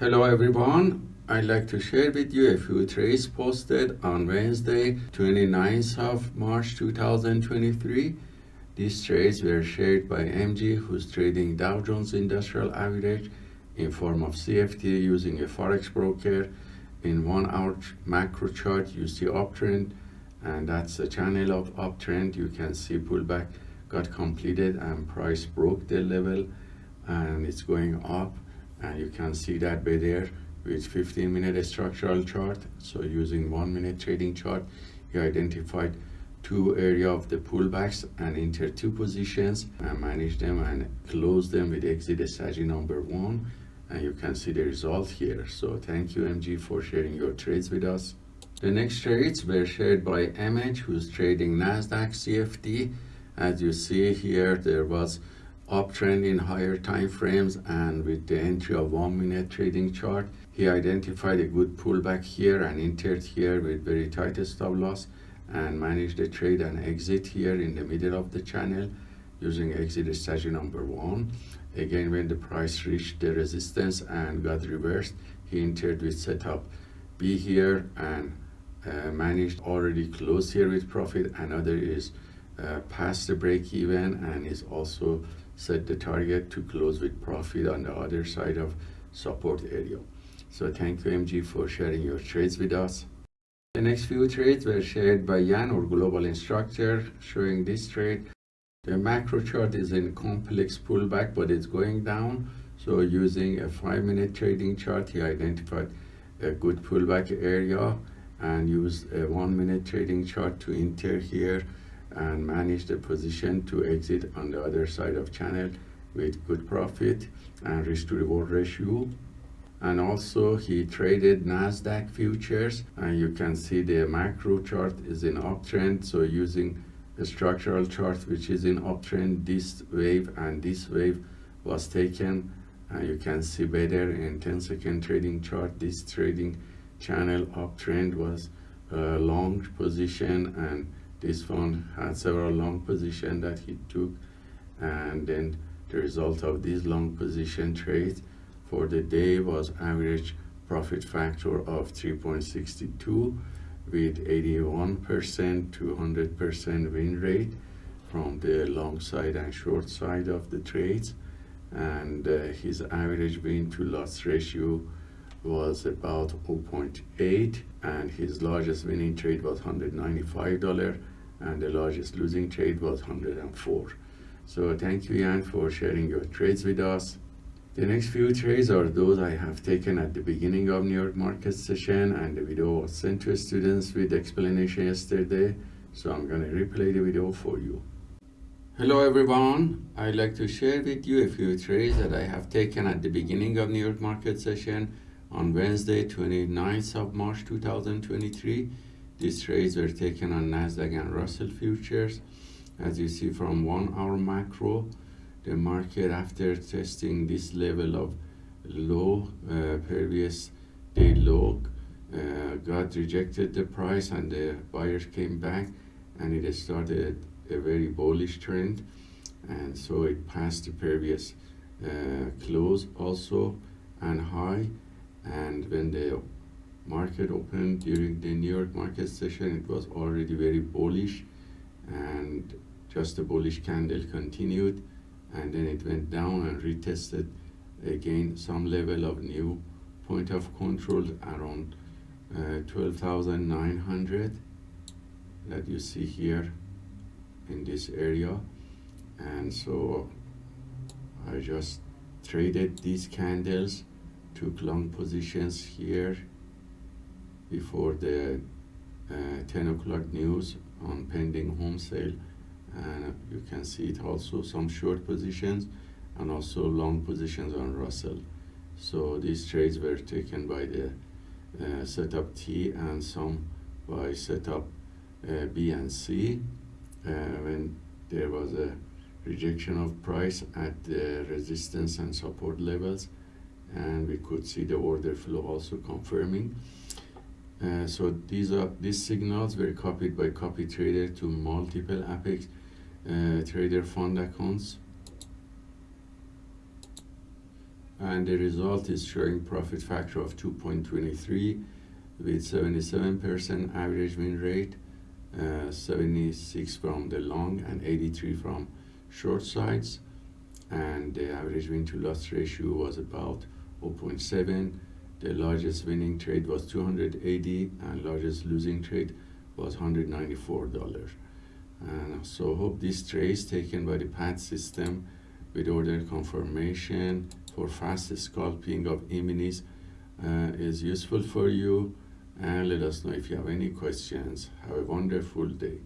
Hello everyone, I'd like to share with you a few trades posted on Wednesday 29th of March 2023. These trades were shared by MG who's trading Dow Jones Industrial Average in form of CFD using a Forex broker. In one hour macro chart you see uptrend and that's the channel of uptrend. You can see pullback got completed and price broke the level and it's going up and you can see that by there with 15 minute structural chart. So using one minute trading chart you identified two area of the pullbacks and enter two positions and manage them and close them with exit strategy number one. And you can see the result here. So thank you mg for sharing your trades with us. The next trades were shared by mh who's trading nasdaq cfd as you see here there was uptrend in higher time frames and with the entry of one minute trading chart he identified a good pullback here and entered here with very tight stop loss and managed the trade and exit here in the middle of the channel using exit strategy number one. Again when the price reached the resistance and got reversed he entered with setup b here and uh, managed already close here with profit. Another is uh, past the break even and is also set the target to close with profit on the other side of support area. So thank you MG for sharing your trades with us. The next few trades were shared by Jan, our global instructor, showing this trade. The macro chart is in complex pullback, but it's going down. So using a five minute trading chart, he identified a good pullback area and used a one minute trading chart to enter here and manage the position to exit on the other side of channel with good profit and risk to reward ratio. And also he traded nasdaq futures and you can see the macro chart is in uptrend. So using a structural chart which is in uptrend this wave and this wave was taken. And you can see better in 10 second trading chart this trading channel uptrend was a long position and this fund had several long position that he took and then the result of these long position trades for the day was average profit factor of 3.62 with 81% to 100% win rate from the long side and short side of the trades and uh, his average win to loss ratio was about 0.8 and his largest winning trade was $195 and the largest losing trade was 104 so thank you Jan for sharing your trades with us. The next few trades are those I have taken at the beginning of New York market session and the video was sent to students with explanation yesterday so I'm gonna replay the video for you. Hello everyone, I'd like to share with you a few trades that I have taken at the beginning of New York market session on Wednesday 29th of March 2023 these trades were taken on Nasdaq and Russell futures. As you see from one hour macro, the market after testing this level of low, uh, previous day low, uh, got rejected the price and the buyers came back and it started a very bullish trend and so it passed the previous uh, close also and high and when the market opened during the New York market session, it was already very bullish and just a bullish candle continued and then it went down and retested again some level of new point of control around uh, 12,900 that you see here in this area. And so I just traded these candles took long positions here before the uh, 10 o'clock news on pending home sale. And you can see it also some short positions and also long positions on Russell. So these trades were taken by the uh, setup T and some by setup uh, B and C uh, when there was a rejection of price at the resistance and support levels and we could see the order flow also confirming. Uh, so these are these signals were copied by copy trader to multiple Apex uh, trader fund accounts. And the result is showing profit factor of 2.23 with 77% average win rate, uh, 76 from the long and 83 from short sides, and the average win to loss ratio was about 0.7. The largest winning trade was 280, and largest losing trade was $194. And so hope this trades taken by the PAT system with order confirmation for fast scalping of E-minis uh, is useful for you and let us know if you have any questions. Have a wonderful day.